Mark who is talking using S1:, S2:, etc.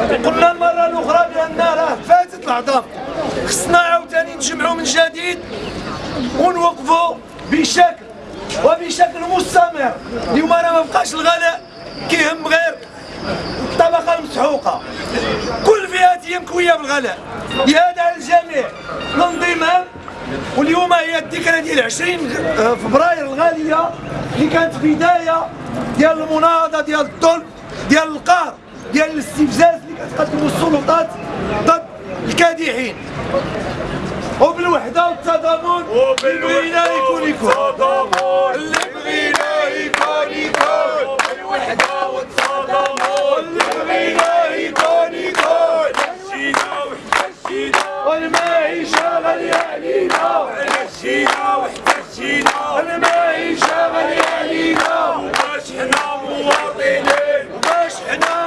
S1: قلنا المرة الأخرى بأن راه فاتت العظام خصنا عاوتاني نجمعوا من جديد ونوقفوا بشكل وبشكل مستمر. اليوم راه ما بقاش الغلاء كيهم غير الطبقة المسحوقة. كل فئات مكوية بالغلاء. لهذا الجميع. الانضمام واليوم هي الذكرى ديال 20 فبراير الغالية اللي كانت بداية ديال المناهضه ديال الظلم ديال القهر. ديال الاستفزاز اللي كتقدموا السلطات ضد الكادحين. وبالوحدة والتضامن اللي بغينا يكون يكون. اللي بغينا يكون يكون. بالوحده
S2: والتضامن
S1: اللي بغينا يكون يكون.
S2: مشينا وحده
S1: مشينا والمعيشة غالية علينا. مشينا
S2: وحده
S1: مشينا المعيشه غالية علينا. وباش
S2: حنا مواطنين.
S1: وباش حنا